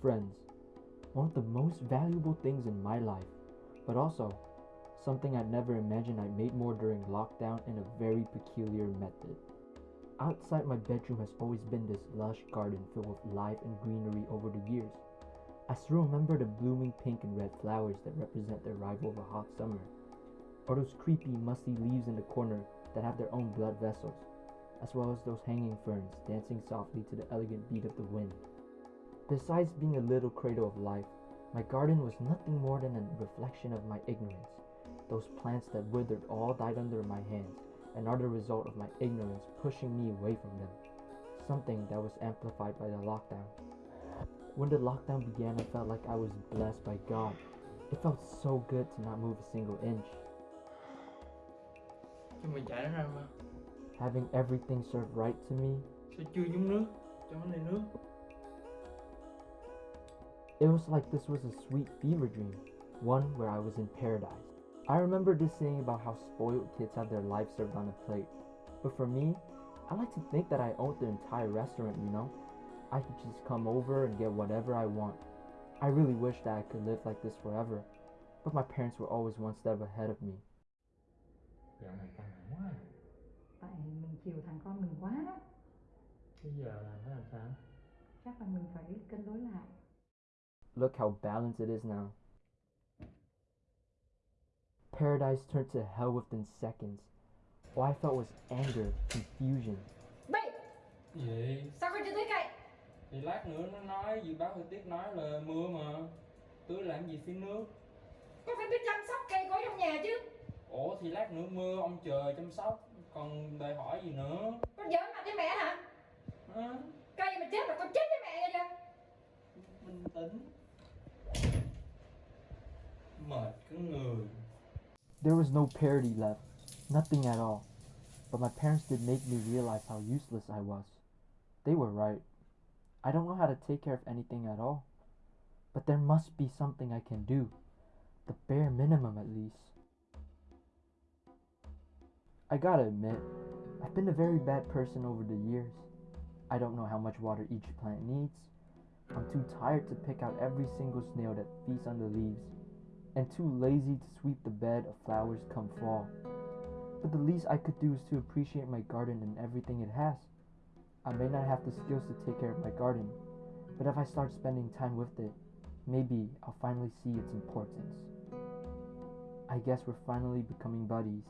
friends. One of the most valuable things in my life, but also something I'd never imagined I'd made more during lockdown in a very peculiar method. Outside my bedroom has always been this lush garden filled with life and greenery over the years. I still remember the blooming pink and red flowers that represent the arrival of a hot summer, or those creepy, musty leaves in the corner that have their own blood vessels, as well as those hanging ferns dancing softly to the elegant beat of the wind. Besides being a little cradle of life, my garden was nothing more than a reflection of my ignorance. Those plants that withered all died under my hands and are the result of my ignorance pushing me away from them, something that was amplified by the lockdown. When the lockdown began, I felt like I was blessed by God. It felt so good to not move a single inch. Cho mày chạy nó ra mà Having everything served right to me, it was like this was a sweet fever dream, one where I was in paradise. I remember this saying about how spoiled kids have their life served on a plate. But for me, I like to think that I owned the entire restaurant, you know? I could just come over and get whatever I want. I really wish that I could live like this forever. But my parents were always one step ahead of me. Dạo này căng thẳng quá tại mình chiều thằng con mình quá đó Bây giờ là phải làm sao? chắc là mình phải cân đối lại Look how balanced it is now. Paradise turned to hell within seconds. All I felt was anger, confusion. Bị Gì? Sao con chưa tới cây Thì lát nữa nó nói, dự báo thời tiết nói là mưa mà Tưới làm gì xin nước Con phải biết chăm sóc cây cối trong nhà chứ Ủa thì lát nữa mưa ông trời chăm sóc Còn đòi hỏi gì nữa Con giỡn mặt với mẹ hả Hả? Cây mà chết là con chết với mẹ rồi chưa Bình tĩnh There was no parody left, nothing at all. But my parents did make me realize how useless I was. They were right. I don't know how to take care of anything at all. But there must be something I can do. The bare minimum, at least. I gotta admit, I've been a very bad person over the years. I don't know how much water each plant needs. I'm too tired to pick out every single snail that feasts on the leaves and too lazy to sweep the bed of flowers come fall. But the least I could do is to appreciate my garden and everything it has. I may not have the skills to take care of my garden, but if I start spending time with it, maybe I'll finally see its importance. I guess we're finally becoming buddies.